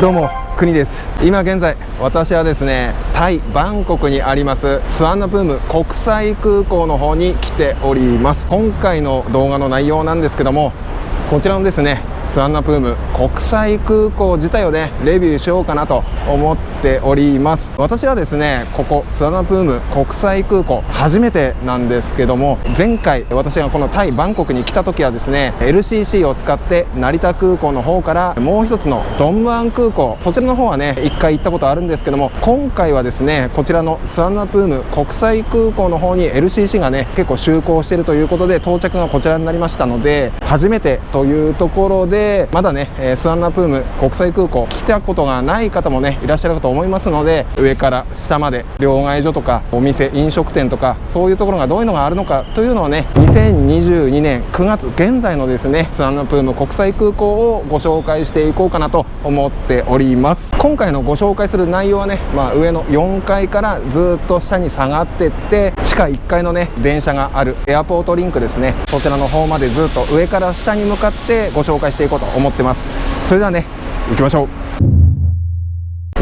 どうも国です。今現在私はですねタイバンコクにありますスワンナプーム国際空港の方に来ております。今回の動画の内容なんですけどもこちらのですねスワンナプーム国際空港自体をねレビューしようかなと思っております。私はですねここスワンナプーム国際空港初めてなんですけども前回私がこのタイバンコクに来た時はですね LCC を使って成田空港の方からもう一つのドンムアン空港そちらの方はね1回行ったことあるんですけども今回はですねこちらのスワンナプーム国際空港の方に LCC がね結構就航しているということで到着がこちらになりましたので初めてというところででまだね、えスワンナプーム国際空港来たことがない方もねいらっしゃるかと思いますので上から下まで両替所とかお店飲食店とかそういうところがどういうのがあるのかというのをね2022年9月現在のですねスワンナプーム国際空港をご紹介していこうかなと思っております。今回のご紹介する内容はね、まあ、上の4階からずっと下に下がってって地下1階のね電車があるエアポートリンクですね。そちらの方までずっと上から下に向かってご紹介していこうと思ってます。それではね行きましょう。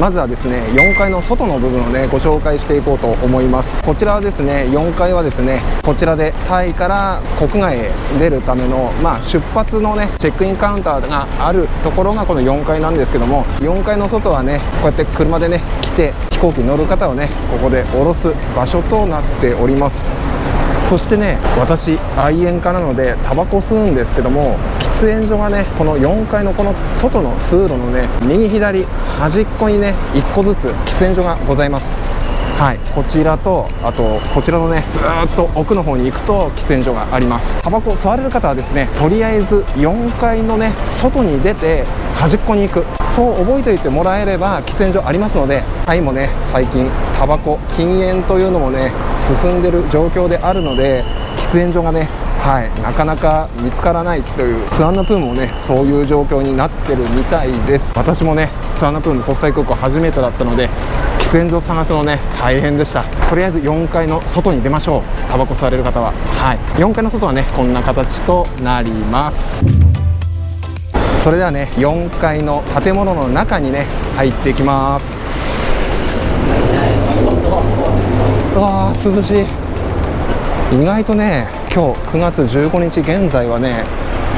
まずはですね4階の外の部分をねご紹介していこうと思います。こちらはですね4階はですねこちらでタイから国外へ出るためのまあ、出発のねチェックインカウンターがあるところがこの4階なんですけども4階の外はねこうやって車でね来て飛行機に乗る方をねここで降ろす場所となっております。そしてね私愛煙家なのでタバコ吸うんですけども喫煙所がねこの4階のこの外の通路のね右左端っこにね1個ずつ喫煙所がございます。はい、こちらとあとこちらのねずっと奥の方に行くと喫煙所があります。タバコ吸われる方はですねとりあえず4階のね外に出て端っこに行く。そう覚えておいてもらえれば喫煙所ありますのでタイもね最近タバコ禁煙というのもね進んでる状況であるので喫煙所がねはい、なかなか見つからないというスワンナプームもねそういう状況になってるみたいです。私もねスワンナプーム国際空港初めてだったので喫煙所探すのね大変でした。とりあえず4階の外に出ましょう。タバコ吸われる方は。はい。4階の外はねこんな形となります。それではね4階の建物の中にね入っていきます。うわー涼しい。意外とね今日9月15日現在はね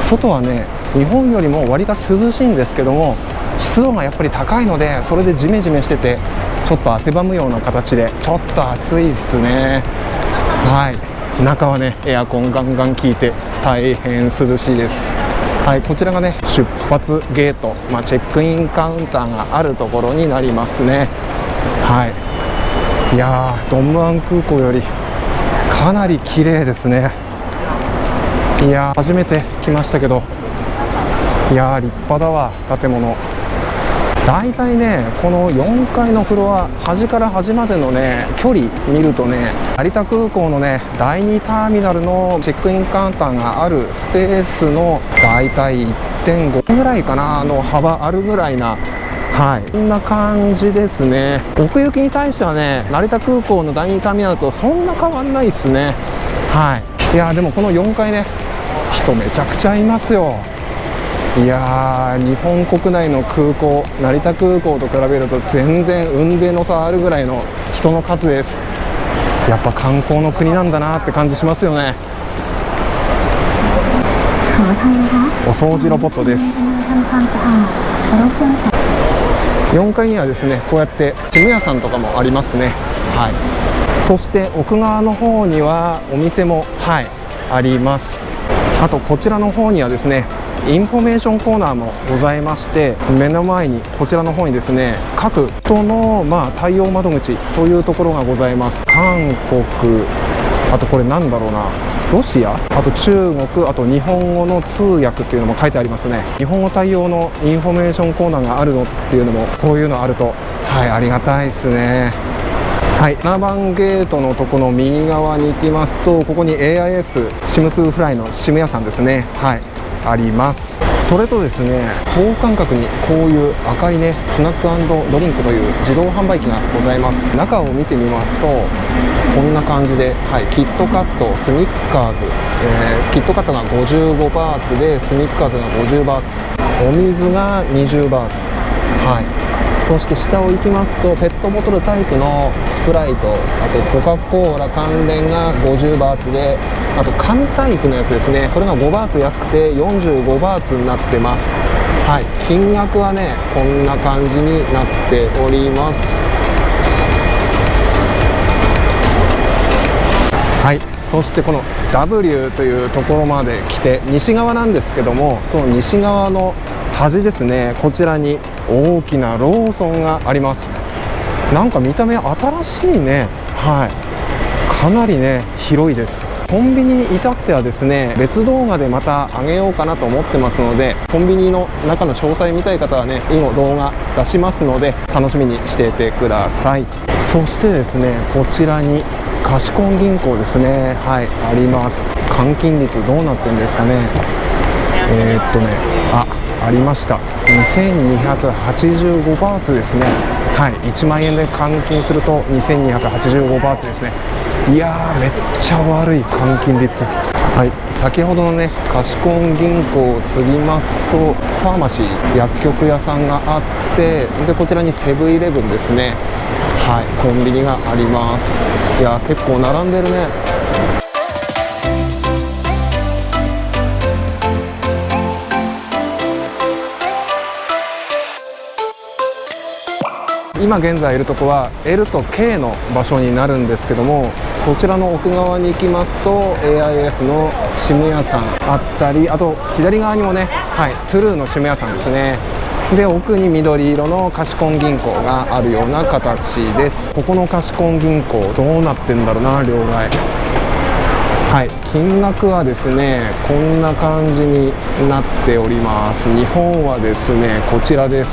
外はね日本よりも割が涼しいんですけども湿度がやっぱり高いのでそれでジメジメしててちょっと汗ばむような形でちょっと暑いっすね。はい。中はねエアコンガンガン効いて大変涼しいです。はいこちらがね出発ゲート、まあ、チェックインカウンターがあるところになりますね。はい。いやードンムアン空港よりかなり綺麗ですね。いや初めて来ましたけどいやー立派だわ建物。大体ねこの4階のフロア端から端までのね距離見るとね成田空港のね第2ターミナルのチェックインカウンターがあるスペースの大体1.5ぐらいかなの幅あるぐらいなはい、こんな感じですね。奥行きに対してはね成田空港の第2ターミナルとそんな変わんないですね。はい。いやでもこの4階ね人めちゃくちゃいますよいやー日本国内の空港成田空港と比べると全然雲泥の差あるぐらいの人の数です。やっぱ観光の国なんだなって感じしますよね。お掃除ロボットです。4階にはですねこうやってチム屋さんとかもありますね。はい。そして奥側の方にはお店もはいあります。あとこちらの方にはですねインフォメーションコーナーもございまして目の前にこちらの方にですね各人のまあ対応窓口というところがございます。韓国あとこれなんだろうなロシアあと中国あと日本語の通訳っていうのも書いてありますね。日本語対応のインフォメーションコーナーがあるのっていうのもこういうのあると。はいありがたいですね。はい7番ゲートのとこの右側に行きますとここに AIS シム2フライのシム屋さんですね。はい。あります。それとですね等間隔にこういう赤いねスナックドリンクという自動販売機がございます。中を見てみますとこんな感じで、はい、キットカットスニッカーズ、えー、キットカットが55バーツでスニッカーズが50バーツお水が20バーツ。はい。そして下を行きますとペットボトルタイプのスプライトあとコカ・コーラ関連が50バーツであと缶タイプのやつですね。それが5バーツ安くて45バーツになってます。はい。金額はねこんな感じになっております。はい。そしてこの W というところまで来て西側なんですけどもその西側の端ですね。こちらに大きなローソンがあります。なんか見た目新しいね。はい。かなりね広いです。コンビニに至ってはですね別動画でまた上げようかなと思ってますのでコンビニの中の詳細見たい方はね以後動画出しますので楽しみにしていてください。そしてですねこちらに貸コ銀行ですね。はいあります。換金率どうなってんですかね。えー、っとねあありました。2285バーツですね。はい。1万円で換金すると2285バーツですね。いやーめっちゃ悪い換金率。はい。先ほどのね貸コン銀行を過ぎますとファーマシー薬局屋さんがあってでこちらにセブンイレブンですね。はい。コンビニがあります。いや結構並んでるね。今現在いるとこは L と K の場所になるんですけどもそちらの奥側に行きますと AIS のシム屋さんあったりあと左側にもねはいトゥルーのシム屋さんですね。で奥に緑色の貸コン銀行があるような形です。ここの貸コン銀行どうなってんだろうな両替。はい金額はですねこんな感じになっております。日本はですねこちらです。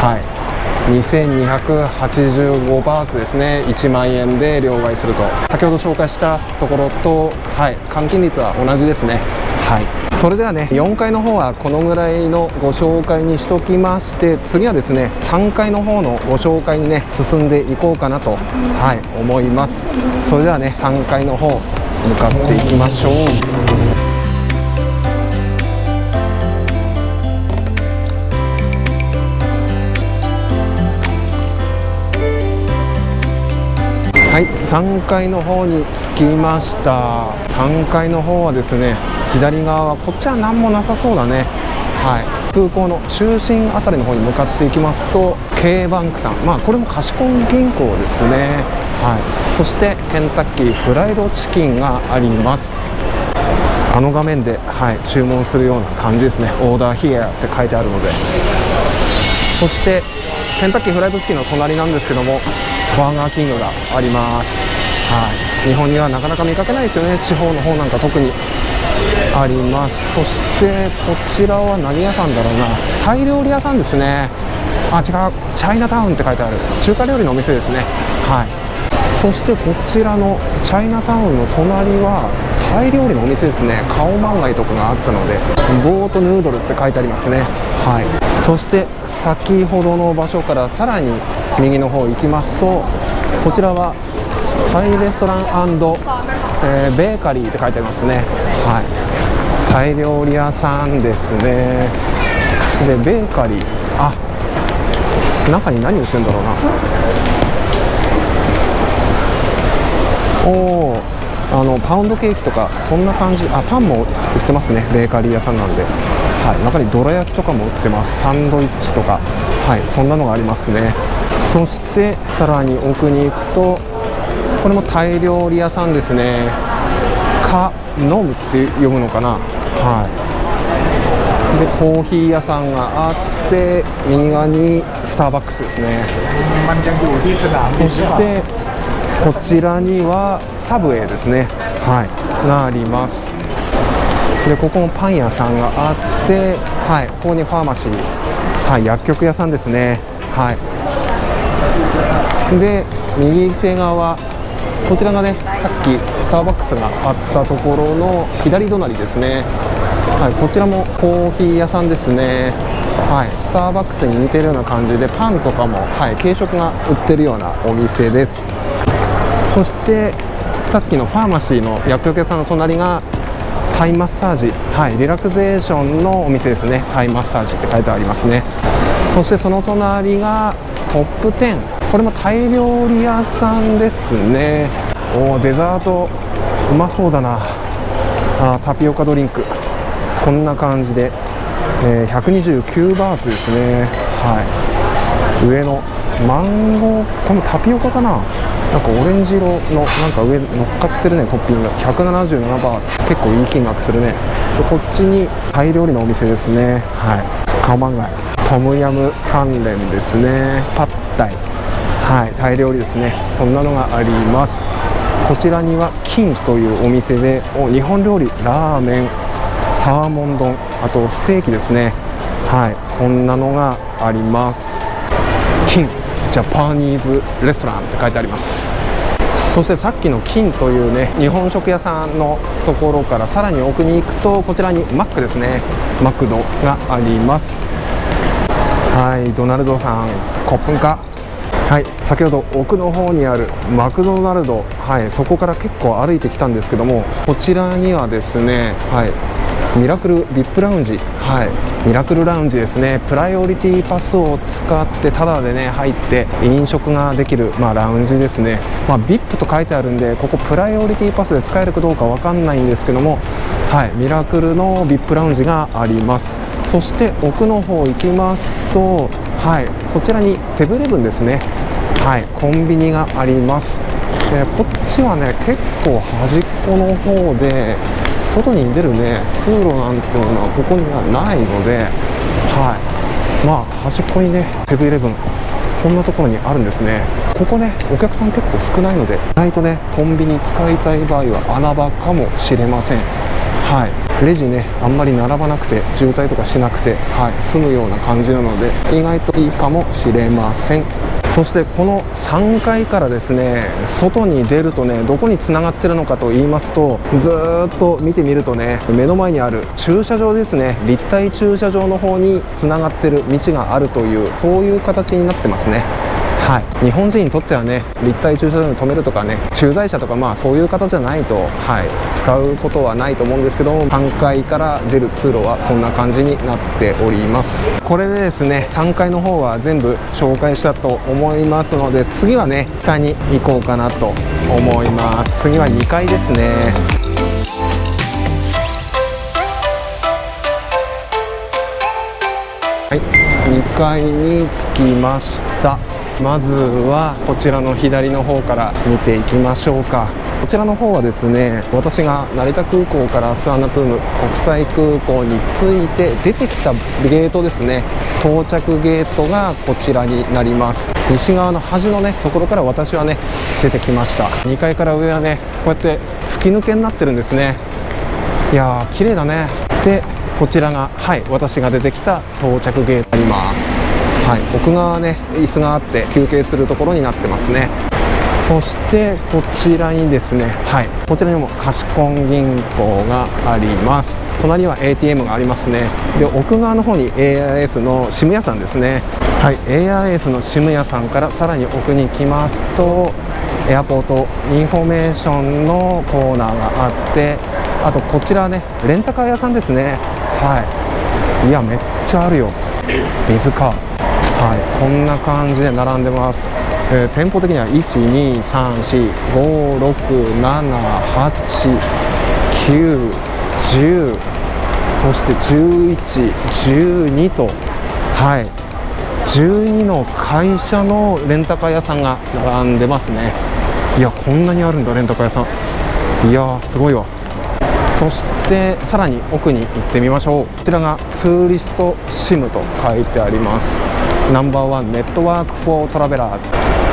はい。2285バーツですね。1万円で両替すると。先ほど紹介したところとはい換金率は同じですね。はい。それではね4階の方はこのぐらいのご紹介にしときまして次はですね3階の方のご紹介にね進んでいこうかなとはい思います。それではね3階の方向かっていきましょう。はい3階の方に着きました。3階の方はですね左側はこっちは何もなさそうだね。はい。空港の中心辺りの方に向かっていきますと K バンクさん。まあこれも貸コン銀行ですね。はい。そしてケンタッキーフライドチキンがあります。あの画面で、はい、注文するような感じですね。オーダーヒアって書いてあるので。そしてケンタッキーフライドチキンの隣なんですけどもバーガーキングがあります。はい。日本にはなかなか見かけないですよね。地方の方なんか特にあります。そしてこちらは何屋さんだろうな。タイ料理屋さんですね。あ違う。チャイナタウンって書いてある。中華料理のお店ですね。はい。そしてこちらのチャイナタウンの隣はタイ料理のお店ですね。カオマンガイとかがあったのでボートヌードルって書いてありますね。はい。そして先ほどの場所からさらに右の方行きますとこちらはタイレストラン、えー、ベーカリーって書いてありますね。はい。タイ料理屋さんですね。でベーカリー。あ中に何売ってるんだろうな。おおあのパウンドケーキとかそんな感じ。あパンも売ってますね。ベーカリー屋さんなんで、はい、中にどら焼きとかも売ってます。サンドイッチとか。はいそんなのがありますね。そしてさらに奥に行くとこれもタイ料理屋さんですね。カノムって読むのかな。はい。でコーヒー屋さんがあって右側にスターバックスですね。そしてこちらにはサブウェイですね。はいがあります。でここもパン屋さんがあってはいここにファーマシーはい薬局屋さんですね。はい。で右手側こちらがねさっきスターバックスがあったところの左隣ですね。はいこちらもコーヒー屋さんですね。はいスターバックスに似てるような感じでパンとかもはい軽食が売ってるようなお店です。そしてさっきのファーマシーの薬局屋さんの隣がタイマッサージはいリラクゼーションのお店ですね。タイマッサージって書いてありますね。そしてその隣がトップ10これもタイ料理屋さんですね。おおデザートうまそうだな。あタピオカドリンク。こんな感じで、えー、129バーツですね。はい。上のマンゴーこのタピオカかな。なんかオレンジ色のなんか上乗っかってるねトッピング。177バー結構いい金額するね。でこっちにタイ料理のお店ですね。はい。カオマンガイトムヤム関連ですね。パッタイ。はい。タイ料理ですね。そんなのがあります。こちらには金というお店でお日本料理ラーメンサーモン丼あとステーキですね。はい。こんなのがあります。ジャパニーズレストランって書いてあります。そしてさっきの金というね日本食屋さんのところからさらに奥に行くとこちらにマックですね。マクドがあります。はいドナルドさんコップンか？はい先ほど奥の方にあるマクドナルド。はいそこから結構歩いてきたんですけどもこちらにはですねはいミラクル VIP ラウンジ。はい。ミラクルラウンジですね。プライオリティパスを使ってタダでね入って飲食ができる、まあ、ラウンジですね、まあ、VIP と書いてあるんでここプライオリティパスで使えるかどうかわかんないんですけどもはい。ミラクルの VIP ラウンジがあります。そして奥の方行きますとはい。こちらにセブンイレブンですね。はい。コンビニがあります。でこっちはね結構端っこの方で外に出るね通路なんていうのはここにはないのではい。まあ端っこにねセブンイレブンこんなところにあるんですね。ここねお客さん結構少ないので意外とねコンビニ使いたい場合は穴場かもしれません。はい。レジねあんまり並ばなくて渋滞とかしなくてはい。済むような感じなので意外といいかもしれません。そしてこの3階からですね外に出るとねどこにつながってるのかと言いますとずっと見てみるとね目の前にある駐車場ですね立体駐車場の方につながってる道があるというそういう形になってますね。はい、日本人にとってはね立体駐車場に止めるとかね駐在車とかまあそういう方じゃないと、はい、使うことはないと思うんですけど3階から出る通路はこんな感じになっております。これでですね3階の方は全部紹介したと思いますので次はね下に行こうかなと思います。次は2階ですね。はい。2階に着きました。まずはこちらの左の方から見ていきましょうか。こちらの方はですね私が成田空港からスワンナプーム国際空港に着いて出てきたゲートですね。到着ゲートがこちらになります。西側の端のねところから私はね出てきました。2階から上はねこうやって吹き抜けになってるんですね。いやー綺麗だね。でこちらがはい私が出てきた到着ゲートになります。はい、奥側ね椅子があって休憩するところになってますね。そしてこちらにですねはい。こちらにも貸コン銀行があります。隣には ATM がありますね。で奥側の方に AIS の SIM 屋さんですね。はい。AIS の SIM 屋さんからさらに奥に来ますとAirport Information のコーナーがあってあとこちらねレンタカー屋さんですね。はい。いやめっちゃあるよ。水カーはい。こんな感じで並んでます、えー、店舗的には12345678910そして1112とはい。12の会社のレンタカー屋さんが並んでますね。いやこんなにあるんだレンタカー屋さん。いやすごいわ。そしてさらに奥に行ってみましょう。こちらが Tourist SIM と書いてあります。ナンバーワンネットワークフォートラベラーズ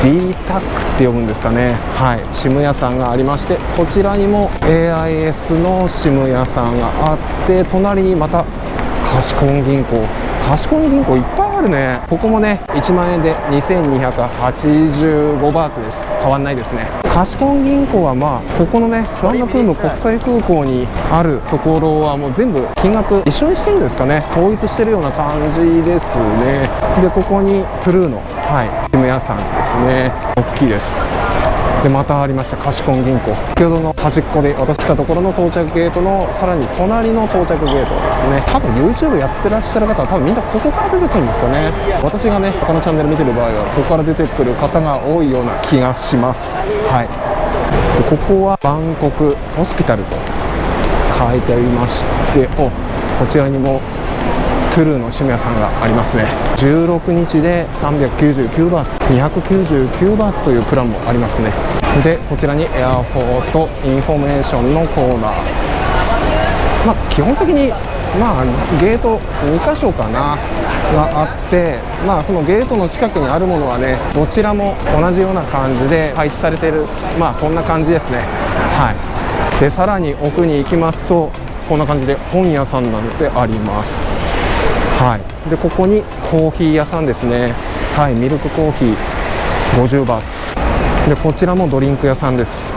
D タックって呼ぶんですかね。はい。SIM 屋さんがありましてこちらにも AIS の SIM 屋さんがあって隣にまた貸しコン銀行。貸しコン銀行いっぱいあるね。ここもね1万円で2285バーツです。変わんないですね。貸コン銀行はまあここのねスワンナプーム国際空港にあるところはもう全部金額一緒にしてるんですかね。統一してるような感じですね。でここにトゥルーのはいジム屋さんですね。大きいです。でまたありました貸金銀行。先ほどの端っこで私来たところの到着ゲートのさらに隣の到着ゲートですね。多分 YouTube やってらっしゃる方は多分みんなここから出てくるんですかね。私がね他のチャンネル見てる場合はここから出てくる方が多いような気がします。はい。でここは Bangkok Hospital と書いてありましておこちらにも True の SIM 屋さんがありますね。16日で399バーツ299バーツというプランもありますね。でこちらに Airport Information のコーナー。まあ基本的にまあゲート2箇所かながあってまあそのゲートの近くにあるものはねどちらも同じような感じで配置されてるまあそんな感じですね。はい。でさらに奥に行きますとこんな感じで本屋さんなんてあります。はい、でここにコーヒー屋さんですね。タイミルクコーヒー50バーツ。でこちらもドリンク屋さんです。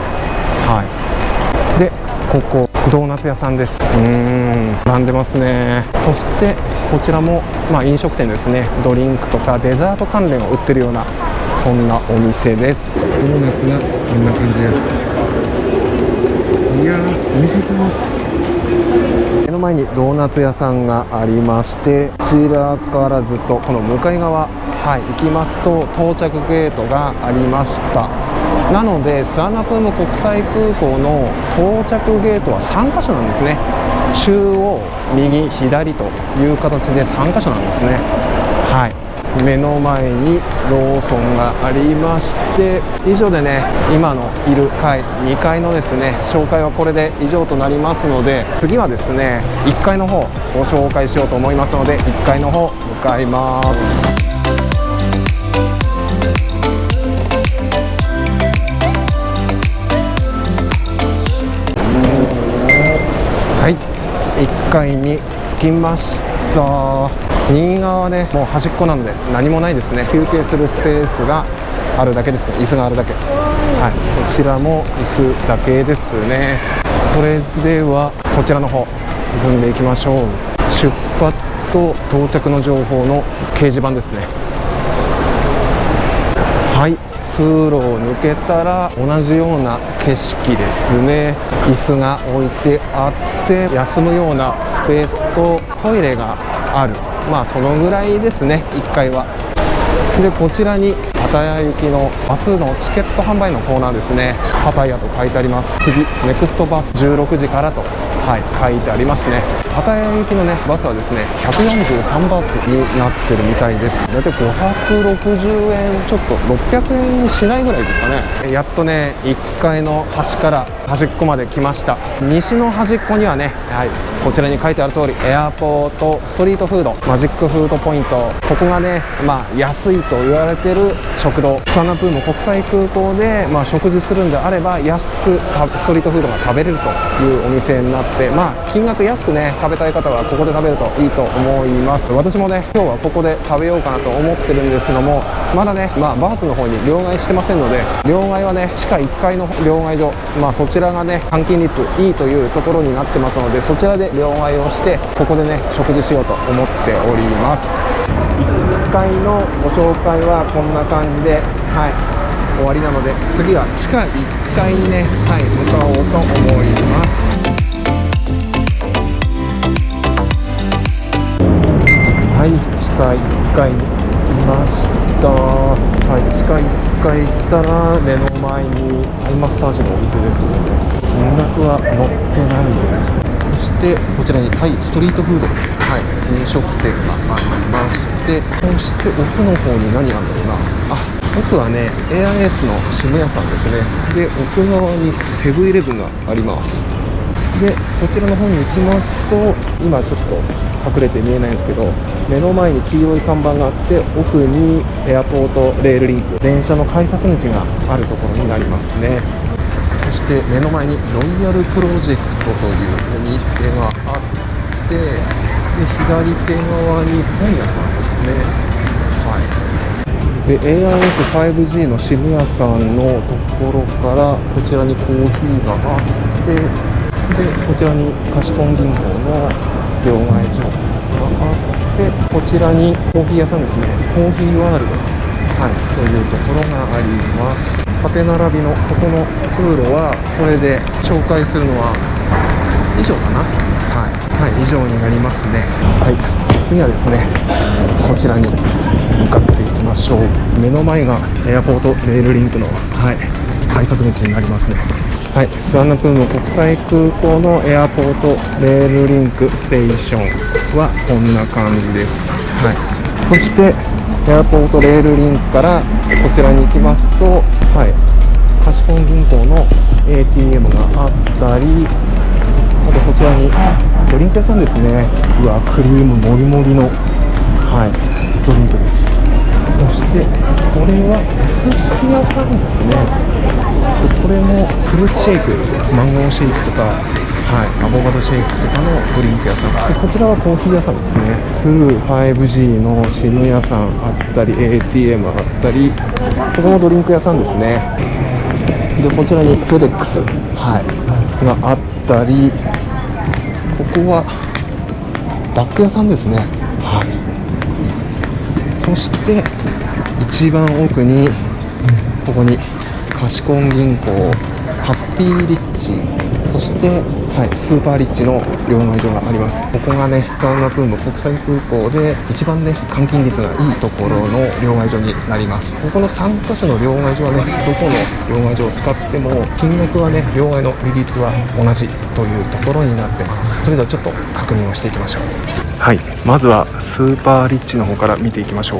はい。でここドーナツ屋さんです。うーん。並んでますね。そしてこちらもまあ飲食店ですね。ドリンクとかデザート関連を売ってるようなそんなお店です。ドーナツがこんな感じです。いやー美味しそうの前にドーナツ屋さんがありましてこちらからずっとこの向かい側、はい、行きますと到着ゲートがありました。なのでスアナプーム国際空港の到着ゲートは3箇所なんですね。中央右左という形で3箇所なんですね。はい目の前にローソンがありまして以上でね今のいる階2階のですね紹介はこれで以上となりますので次はですね1階の方ご紹介しようと思いますので1階の方向かいます。はい1階に着きました。右側ねもう端っこなんで何もないですね。休憩するスペースがあるだけですね。椅子があるだけ。はい。こちらも椅子だけですね。それではこちらの方進んでいきましょう。出発と到着の情報の掲示板ですね。はい。通路を抜けたら同じような景色ですね。椅子が置いてあって休むようなスペースとトイレがあるまあそのぐらいですね1階は。でこちらにパタヤ行きのバスのチケット販売のコーナーですね。パタヤと書いてあります。次ネクストバス16時からと。はい書いてありますね。パタヤ行きのねバスはですね143バーツになってるみたいです。大体560円ちょっと600円しないぐらいですかね。やっとね1階の端から端っこまで来ました。西の端っこにはね、はい、こちらに書いてある通りエアポートストリートフードマジックフードポイント。ここがねまあ安いと言われてる食堂。スワナプーム国際空港で、まあ、食事するんであれば安くストリートフードが食べれるというお店になってでまあ金額安くね食べたい方はここで食べるといいと思います。私もね今日はここで食べようかなと思ってるんですけどもまだね、まあ、バーツの方に両替してませんので両替はね地下1階の両替所まあそちらがね換金率いいというところになってますのでそちらで両替をしてここでね食事しようと思っております。1階のご紹介はこんな感じではい終わりなので次は地下1階にね、はい、向かおうと思います。はい地下1階に着きました。はい地下1階来たら目の前にタイマッサージのお店ですのね金額は載ってないです。そしてこちらにタイストリートフード、はい、飲食店がありましてそして奥の方に何があるんだろうな。あ奥はね AIS の渋谷さんですね。で奥側にセブンイレブンがあります。でこちらの方に行きますと今ちょっと隠れて見えないんですけど目の前に黄色い看板があって奥にエアポートレールリンク電車の改札口があるところになりますね。そして目の前にロイヤルプロジェクトというお店があってで左手側に本屋さんですね。はい。で AIS5G の渋谷さんのところからこちらにコーヒーがあってでこちらに貸本銀行の両替所があってこちらにコーヒー屋さんですね。コーヒーワールド、はい、というところがあります。縦並びのここの通路はこれで紹介するのは以上かな。はい、はい、以上になりますね。はい。次はですねこちらに向かっていきましょう。目の前がAirport Rail Link のはい。改札口になりますね。はい、スワンナプーム国際空港の Airport Rail Link Station はこんな感じです、はい、そして Airport Rail Link からこちらに行きますと、はい、カシコン銀行の ATM があったりあとこちらにドリンク屋さんですね。うわクリームもりもりの、はい、ドリンクです。そしてこれはお寿司屋さんですね。これもフルーツシェイクマンゴーシェイクとかはい、アボカドシェイクとかのドリンク屋さん。でこちらはコーヒー屋さんですね。25G の SIM 屋さんあったり ATM あったりここもドリンク屋さんですね。でこちらにフェデックス、はい、があったりここはバッグ屋さんですね。はいそして一番奥にここに貸コン銀行ハッピーリッチそして、はい、スーパーリッチの両替所があります。ここがねガウナプーム国際空港で一番ね換金率がいいところの両替所になります。ここの3カ所の両替所はねどこの両替所を使っても金額はね両替の利率は同じというところになってます。それではちょっと確認をしていきましょう。はいまずはスーパーリッチの方から見ていきましょう。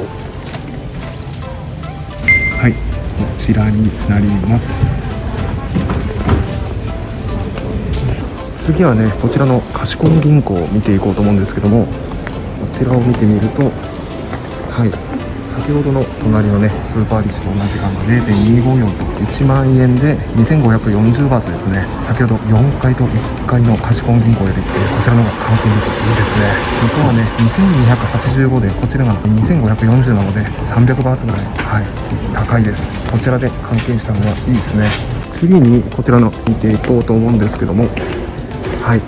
はいこちらになります。次はねこちらの貸コン銀行を見ていこうと思うんですけどもこちらを見てみるとはい先ほどの隣のねスーパーリッチと同じ感じ0.254と1万円で2540バーツですね。先ほど4階と1階の貸コン銀行より、えこちらの方が換金率いいですね。向こうはね2285でこちらが2540なので300バーツぐらいはい高いです。こちらで換金した方がいいですね。次にこちらの見ていこうと思うんですけどもはい。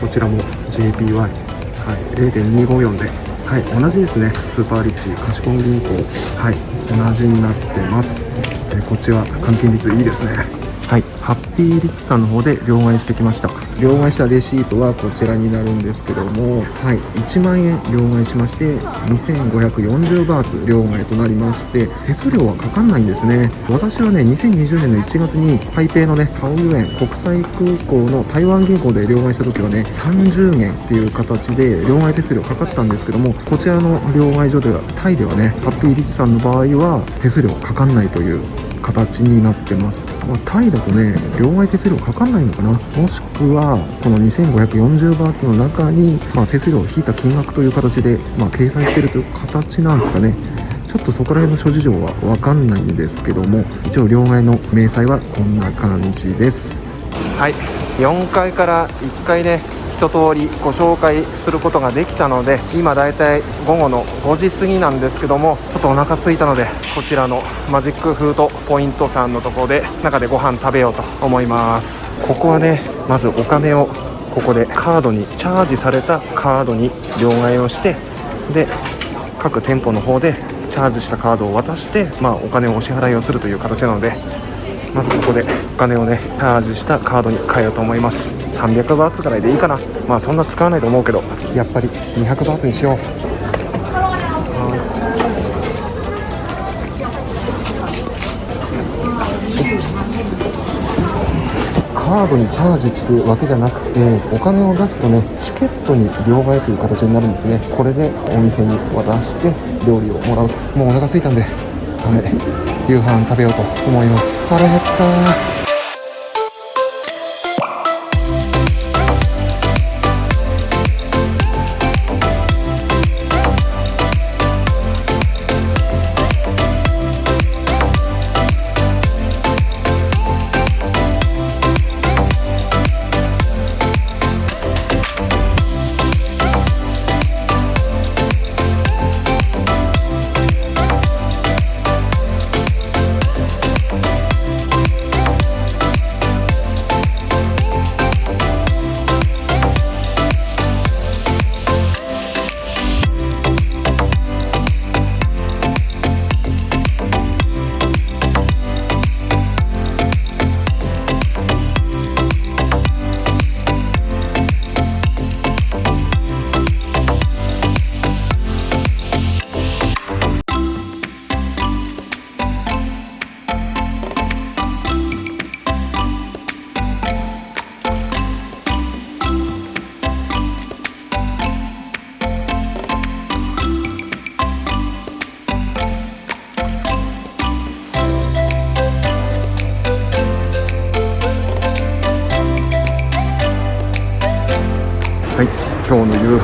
こちらも JPY、はい、0.254で。はい。同じですね。スーパーリッチ。貸コン銀行。はい。同じになってます。えこっちは換金率いいですね。はい。ハッピーリッチさんの方で両替してきました。両替したレシートはこちらになるんですけどもはい。1万円両替しまして2540バーツ両替となりまして手数料はかかんないんですね。私はね2020年の1月に台北のねタオユ園国際空港の台湾銀行で両替した時はね30元っていう形で両替手数料かかったんですけどもこちらの両替所ではタイではねハッピーリッチさんの場合は手数料かかんないという形になってます、まあ、タイだとね両替手数料かかんないのかな。もしくはこの2540バーツの中に、まあ、手数料を引いた金額という形で、まあ、掲載してるという形なんですかね。ちょっとそこら辺の諸事情は分かんないんですけども一応両替の明細はこんな感じです。はい。4階から1階ね一通りご紹介することができたので今だいたい午後の5時過ぎなんですけどもちょっとお腹空いたのでこちらのマジックフードポイントさんのとこで中でご飯食べようと思います。ここはねまずお金をここでカードにチャージされたカードに両替をしてで各店舗の方でチャージしたカードを渡して、まあ、お金をお支払いをするという形なのでまずここでお金をねチャージしたカードに変えようと思います。300バーツぐらいでいいかな。まあそんな使わないと思うけど。やっぱり200バーツにしよう。カードにチャージっていうわけじゃなくてお金を出すとねチケットに両替という形になるんですね。これでお店に渡して料理をもらうと。もうお腹空いたんで。はい夕飯食べようと思います。腹減った。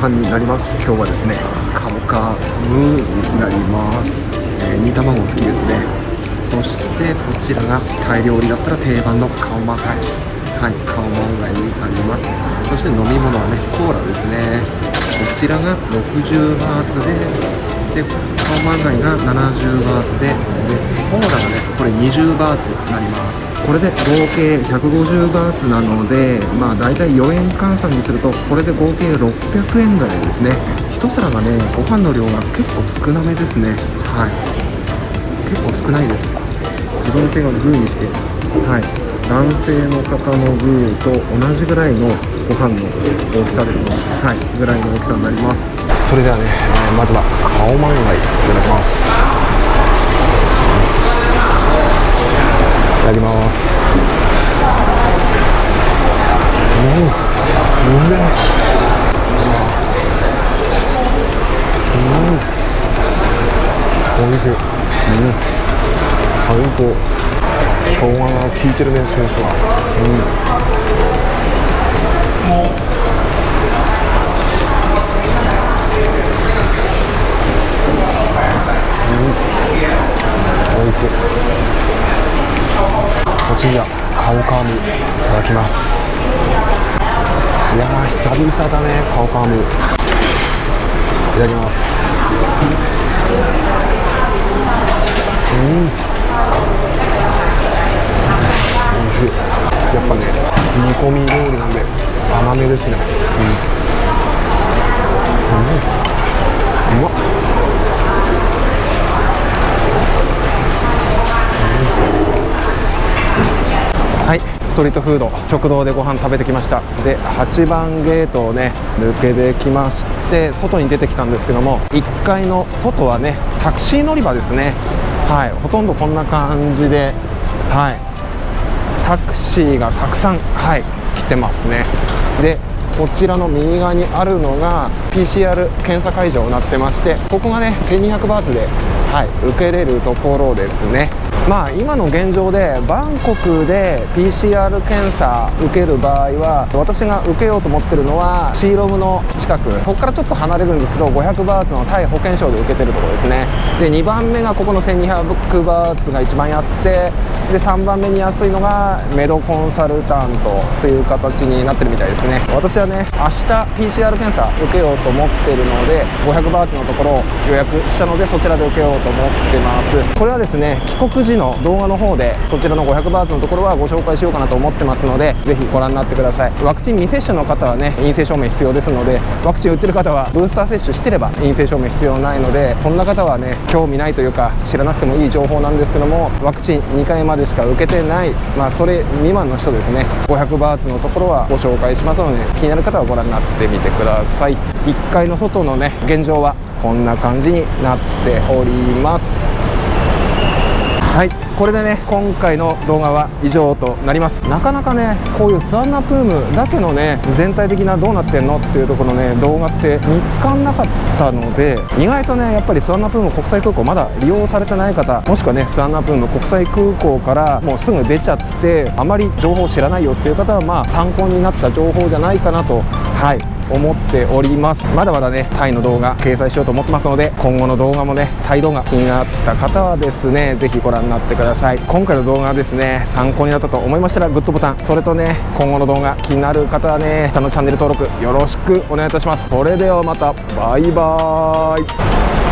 飯になります。今日はですねカモカムーになります、えー、煮卵好きですね。そしてこちらがタイ料理だったら定番のカオマンガイ。はいカオマンガイになります。そして飲み物はねコーラですね。こちらが60バーツででカオマンガイが70バーツででコーラがねこれ20バーツになります。これで合計150バーツなのでまあ大体4円換算にするとこれで合計600円台ですね。1皿がねご飯の量が結構少なめですね。はい。結構少ないです。自分の手がグーにして。はい。男性の方のグーと同じぐらいのご飯の大きさですね。はい。ぐらいの大きさになります。それではね、えまずはカオマンガイいただきます。いただきます。うん。うめうん。おいしいうん。最高生姜が効いてるねソースはうん。おい。しい。お次はカオカムい。ただきますい。や久々だねカオカムい。ただきますうんおい。しい。やっぱね煮込み料理なんで甘めですねうん、うん、うまっはいストリートフード食堂でご飯食べてきました。で8番ゲートをね抜けてきまして外に出てきたんですけども1階の外はねタクシー乗り場ですね。はいほとんどこんな感じではいタクシーがたくさんはい来てますね。でこちらの右側にあるのが PCR 検査会場になってましてここがね1200バーツで、はい、受けれるところですね。まあ今の現状でバンコクで PCR 検査受ける場合は私が受けようと思ってるのはシーロムの近く。ここからちょっと離れるんですけど500バーツのタイ保険証で受けてるところですね。で2番目がここの1200バーツが一番安くてで3番目に安いのがメドコンサルタントという形になってるみたいですね。私はね明日 PCR 検査受けようと思ってるので500バーツのところを予約したのでそちらで受けようとと思ってます。これはですね帰国時の動画の方でそちらの500バーツのところはご紹介しようかなと思ってますのでぜひご覧になってください。ワクチン未接種の方はね陰性証明必要ですのでワクチン打ってる方はブースター接種してれば陰性証明必要ないのでこんな方はね興味ないというか知らなくてもいい情報なんですけどもワクチン2回までしか受けてないまあそれ未満の人ですね500バーツのところはご紹介しますので気になる方はご覧になってみてください。1階の外のね現状はこんな感じになっております。はいこれでね今回の動画は以上となります。なかなかねこういうスワンナプームだけのね全体的などうなってんのっていうところのね動画って見つかんなかったので意外とねやっぱりスワンナプーム国際空港まだ利用されてない方もしくはねスワンナプーム国際空港からもうすぐ出ちゃってあまり情報知らないよっていう方はまあ参考になった情報じゃないかなと。はい。思っております。まだまだねタイの動画掲載しようと思ってますので今後の動画もねタイ動画気になった方はですね是非ご覧になってください。今回の動画はですね参考になったと思いましたらグッドボタンそれとね今後の動画気になる方はね下のチャンネル登録よろしくお願いいたします。それではまた。バイバーイ。